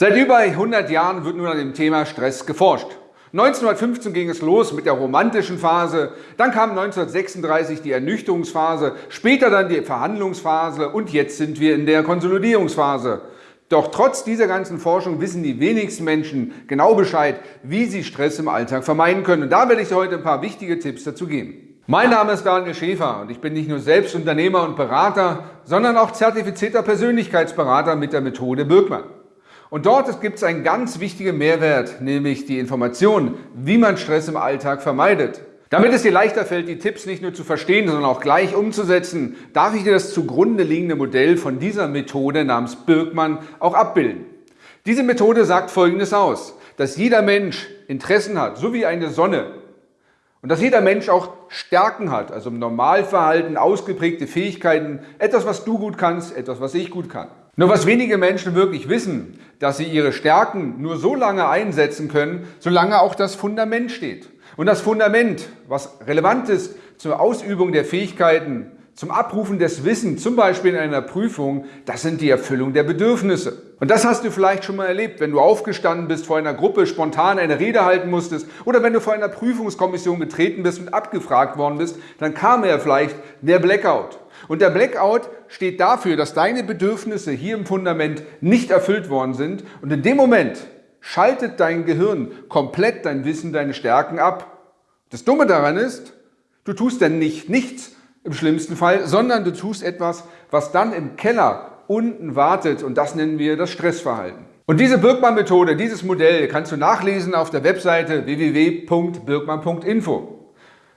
Seit über 100 Jahren wird nun an dem Thema Stress geforscht. 1915 ging es los mit der romantischen Phase, dann kam 1936 die Ernüchterungsphase, später dann die Verhandlungsphase und jetzt sind wir in der Konsolidierungsphase. Doch trotz dieser ganzen Forschung wissen die wenigsten Menschen genau Bescheid, wie sie Stress im Alltag vermeiden können. Und da werde ich heute ein paar wichtige Tipps dazu geben. Mein Name ist Daniel Schäfer und ich bin nicht nur selbst Unternehmer und Berater, sondern auch zertifizierter Persönlichkeitsberater mit der Methode Birkmann. Und dort gibt es einen ganz wichtigen Mehrwert, nämlich die Information, wie man Stress im Alltag vermeidet. Damit es dir leichter fällt, die Tipps nicht nur zu verstehen, sondern auch gleich umzusetzen, darf ich dir das zugrunde liegende Modell von dieser Methode namens Birkmann auch abbilden. Diese Methode sagt Folgendes aus, dass jeder Mensch Interessen hat, so wie eine Sonne. Und dass jeder Mensch auch Stärken hat, also im Normalverhalten ausgeprägte Fähigkeiten, etwas, was du gut kannst, etwas, was ich gut kann. Nur was wenige Menschen wirklich wissen, dass sie ihre Stärken nur so lange einsetzen können, solange auch das Fundament steht. Und das Fundament, was relevant ist zur Ausübung der Fähigkeiten, zum Abrufen des Wissens, zum Beispiel in einer Prüfung, das sind die Erfüllung der Bedürfnisse. Und das hast du vielleicht schon mal erlebt, wenn du aufgestanden bist, vor einer Gruppe spontan eine Rede halten musstest oder wenn du vor einer Prüfungskommission getreten bist und abgefragt worden bist, dann kam ja vielleicht der Blackout. Und der Blackout steht dafür, dass deine Bedürfnisse hier im Fundament nicht erfüllt worden sind. Und in dem Moment schaltet dein Gehirn komplett dein Wissen, deine Stärken ab. Das Dumme daran ist, du tust dann nicht nichts im schlimmsten Fall, sondern du tust etwas, was dann im Keller unten wartet und das nennen wir das Stressverhalten. Und diese Birkmann-Methode, dieses Modell kannst du nachlesen auf der Webseite www.birkmann.info.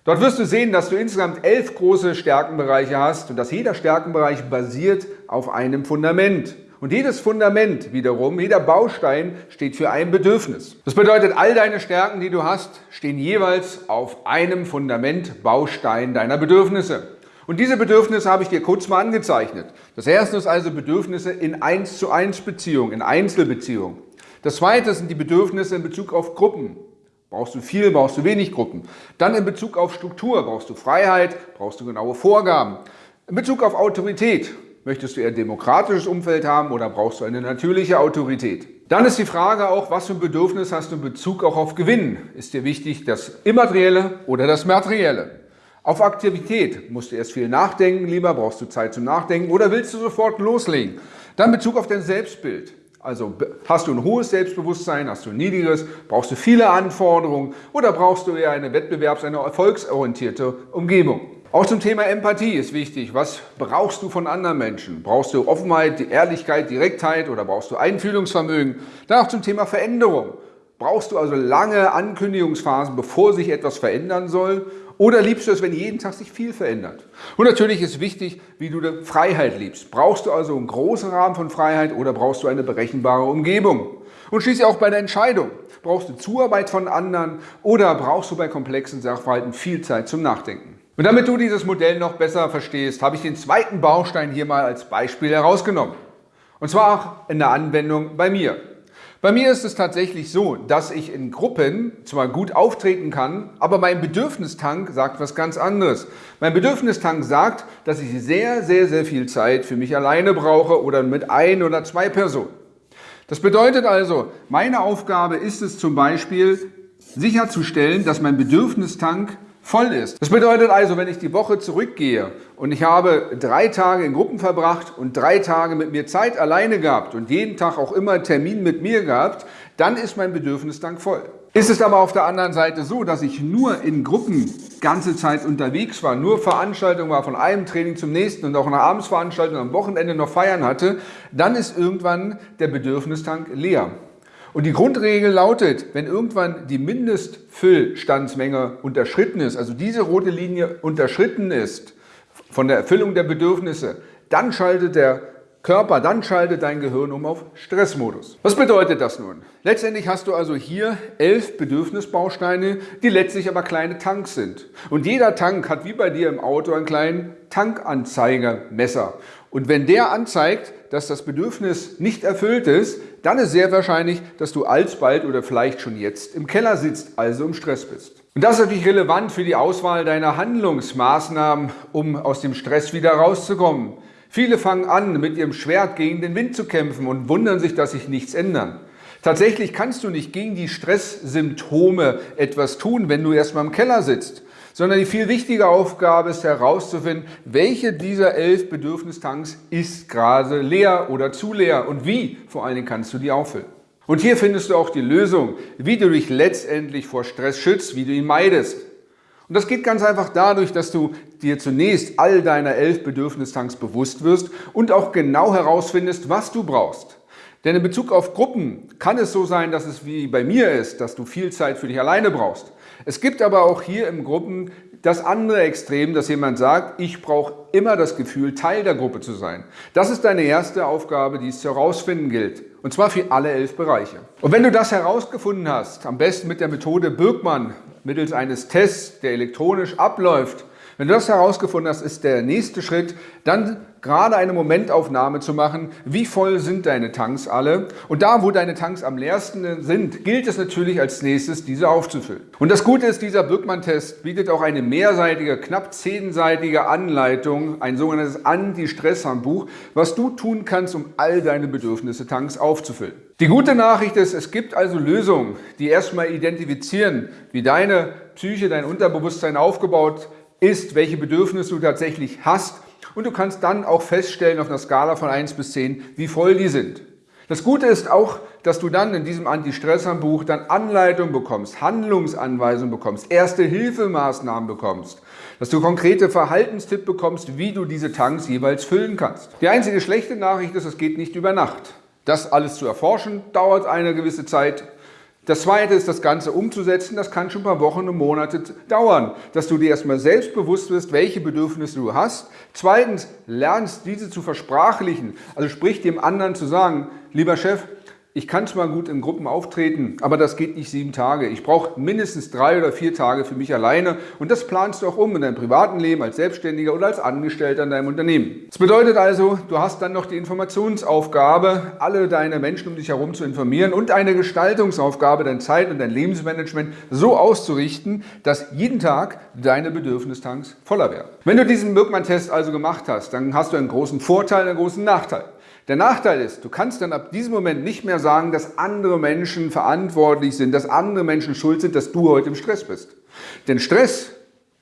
Dort wirst du sehen, dass du insgesamt elf große Stärkenbereiche hast und dass jeder Stärkenbereich basiert auf einem Fundament. Und jedes Fundament wiederum, jeder Baustein steht für ein Bedürfnis. Das bedeutet, all deine Stärken, die du hast, stehen jeweils auf einem Fundament, Baustein deiner Bedürfnisse. Und diese Bedürfnisse habe ich dir kurz mal angezeichnet. Das erste ist also Bedürfnisse in 1 zu 1 Beziehung, in Einzelbeziehung. Das zweite sind die Bedürfnisse in Bezug auf Gruppen. Brauchst du viel, brauchst du wenig Gruppen. Dann in Bezug auf Struktur, brauchst du Freiheit, brauchst du genaue Vorgaben. In Bezug auf Autorität, möchtest du eher ein demokratisches Umfeld haben oder brauchst du eine natürliche Autorität? Dann ist die Frage auch, was für ein Bedürfnis hast du in Bezug auch auf Gewinn? Ist dir wichtig das Immaterielle oder das Materielle? Auf Aktivität musst du erst viel nachdenken, lieber brauchst du Zeit zum Nachdenken oder willst du sofort loslegen? Dann Bezug auf dein Selbstbild. Also hast du ein hohes Selbstbewusstsein, hast du ein niedriges, brauchst du viele Anforderungen oder brauchst du eher eine wettbewerbs-, eine erfolgsorientierte Umgebung? Auch zum Thema Empathie ist wichtig. Was brauchst du von anderen Menschen? Brauchst du Offenheit, Ehrlichkeit, Direktheit oder brauchst du Einfühlungsvermögen? Dann auch zum Thema Veränderung. Brauchst du also lange Ankündigungsphasen, bevor sich etwas verändern soll? Oder liebst du es, wenn jeden Tag sich viel verändert? Und natürlich ist wichtig, wie du Freiheit liebst. Brauchst du also einen großen Rahmen von Freiheit oder brauchst du eine berechenbare Umgebung? Und schließlich auch bei der Entscheidung. Brauchst du Zuarbeit von anderen oder brauchst du bei komplexen Sachverhalten viel Zeit zum Nachdenken? Und damit du dieses Modell noch besser verstehst, habe ich den zweiten Baustein hier mal als Beispiel herausgenommen. Und zwar auch in der Anwendung bei mir. Bei mir ist es tatsächlich so, dass ich in Gruppen zwar gut auftreten kann, aber mein Bedürfnistank sagt was ganz anderes. Mein Bedürfnistank sagt, dass ich sehr, sehr, sehr viel Zeit für mich alleine brauche oder mit ein oder zwei Personen. Das bedeutet also, meine Aufgabe ist es zum Beispiel, sicherzustellen, dass mein Bedürfnistank voll ist. Das bedeutet also, wenn ich die Woche zurückgehe und ich habe drei Tage in Gruppen verbracht und drei Tage mit mir Zeit alleine gehabt und jeden Tag auch immer einen Termin mit mir gehabt, dann ist mein Bedürfnisdank voll. Ist es aber auf der anderen Seite so, dass ich nur in Gruppen ganze Zeit unterwegs war, nur Veranstaltungen war, von einem Training zum nächsten und auch eine Abendsveranstaltung am Wochenende noch feiern hatte, dann ist irgendwann der Bedürfnistank leer. Und die Grundregel lautet, wenn irgendwann die Mindestfüllstandsmenge unterschritten ist, also diese rote Linie unterschritten ist von der Erfüllung der Bedürfnisse, dann schaltet der Körper, dann schaltet dein Gehirn um auf Stressmodus. Was bedeutet das nun? Letztendlich hast du also hier elf Bedürfnisbausteine, die letztlich aber kleine Tanks sind. Und jeder Tank hat wie bei dir im Auto einen kleinen Tankanzeigermesser. Und wenn der anzeigt, dass das Bedürfnis nicht erfüllt ist, dann ist sehr wahrscheinlich, dass du alsbald oder vielleicht schon jetzt im Keller sitzt, also im Stress bist. Und das ist natürlich relevant für die Auswahl deiner Handlungsmaßnahmen, um aus dem Stress wieder rauszukommen. Viele fangen an, mit ihrem Schwert gegen den Wind zu kämpfen und wundern sich, dass sich nichts ändert. Tatsächlich kannst du nicht gegen die Stresssymptome etwas tun, wenn du erstmal im Keller sitzt, sondern die viel wichtige Aufgabe ist herauszufinden, welche dieser elf Bedürfnistanks ist gerade leer oder zu leer und wie vor allen Dingen kannst du die auffüllen. Und hier findest du auch die Lösung, wie du dich letztendlich vor Stress schützt, wie du ihn meidest. Und das geht ganz einfach dadurch, dass du dir zunächst all deiner elf Bedürfnistanks bewusst wirst und auch genau herausfindest, was du brauchst. Denn in Bezug auf Gruppen kann es so sein, dass es wie bei mir ist, dass du viel Zeit für dich alleine brauchst. Es gibt aber auch hier im Gruppen das andere Extrem, dass jemand sagt, ich brauche immer das Gefühl, Teil der Gruppe zu sein. Das ist deine erste Aufgabe, die es zu herausfinden gilt. Und zwar für alle elf Bereiche. Und wenn du das herausgefunden hast, am besten mit der Methode Birkmann, mittels eines Tests, der elektronisch abläuft, wenn du das herausgefunden hast, ist der nächste Schritt, dann gerade eine Momentaufnahme zu machen, wie voll sind deine Tanks alle. Und da, wo deine Tanks am leersten sind, gilt es natürlich als nächstes, diese aufzufüllen. Und das Gute ist, dieser Birkmann-Test bietet auch eine mehrseitige, knapp zehnseitige Anleitung, ein sogenanntes Anti-Stress-Handbuch, was du tun kannst, um all deine Bedürfnisse Tanks aufzufüllen. Die gute Nachricht ist, es gibt also Lösungen, die erstmal identifizieren, wie deine Psyche, dein Unterbewusstsein aufgebaut ist, welche Bedürfnisse du tatsächlich hast und du kannst dann auch feststellen auf einer Skala von 1 bis 10, wie voll die sind. Das Gute ist auch, dass du dann in diesem Anti-Stress-Handbuch dann Anleitung bekommst, Handlungsanweisungen bekommst, Erste-Hilfemaßnahmen bekommst, dass du konkrete Verhaltenstipps bekommst, wie du diese Tanks jeweils füllen kannst. Die einzige schlechte Nachricht ist, es geht nicht über Nacht. Das alles zu erforschen dauert eine gewisse Zeit. Das zweite ist, das Ganze umzusetzen. Das kann schon ein paar Wochen und Monate dauern, dass du dir erstmal selbst bewusst wirst, welche Bedürfnisse du hast. Zweitens, lernst diese zu versprachlichen. Also sprich dem anderen zu sagen, lieber Chef, ich kann zwar gut in Gruppen auftreten, aber das geht nicht sieben Tage. Ich brauche mindestens drei oder vier Tage für mich alleine und das planst du auch um in deinem privaten Leben als Selbstständiger oder als Angestellter in deinem Unternehmen. Das bedeutet also, du hast dann noch die Informationsaufgabe, alle deine Menschen um dich herum zu informieren und eine Gestaltungsaufgabe, dein Zeit- und dein Lebensmanagement so auszurichten, dass jeden Tag deine Bedürfnistanks voller werden. Wenn du diesen Birkmann-Test also gemacht hast, dann hast du einen großen Vorteil, einen großen Nachteil. Der Nachteil ist, du kannst dann ab diesem Moment nicht mehr sagen, dass andere Menschen verantwortlich sind, dass andere Menschen schuld sind, dass du heute im Stress bist. Denn Stress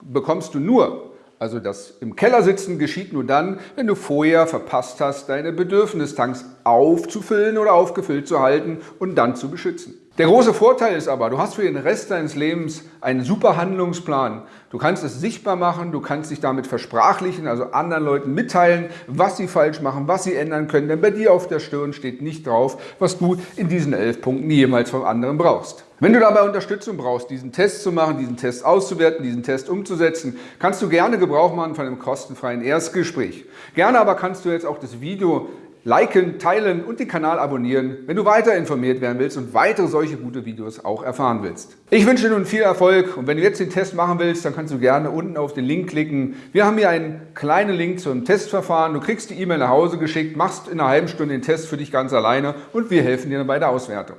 bekommst du nur, also das im Keller sitzen geschieht nur dann, wenn du vorher verpasst hast, deine Bedürfnistanks aufzufüllen oder aufgefüllt zu halten und dann zu beschützen. Der große Vorteil ist aber, du hast für den Rest deines Lebens einen super Handlungsplan. Du kannst es sichtbar machen, du kannst dich damit versprachlichen, also anderen Leuten mitteilen, was sie falsch machen, was sie ändern können. Denn bei dir auf der Stirn steht nicht drauf, was du in diesen elf Punkten jemals vom anderen brauchst. Wenn du dabei Unterstützung brauchst, diesen Test zu machen, diesen Test auszuwerten, diesen Test umzusetzen, kannst du gerne Gebrauch machen von einem kostenfreien Erstgespräch. Gerne aber kannst du jetzt auch das Video liken, teilen und den Kanal abonnieren, wenn du weiter informiert werden willst und weitere solche gute Videos auch erfahren willst. Ich wünsche dir nun viel Erfolg und wenn du jetzt den Test machen willst, dann kannst du gerne unten auf den Link klicken. Wir haben hier einen kleinen Link zum Testverfahren. Du kriegst die E-Mail nach Hause geschickt, machst in einer halben Stunde den Test für dich ganz alleine und wir helfen dir bei der Auswertung.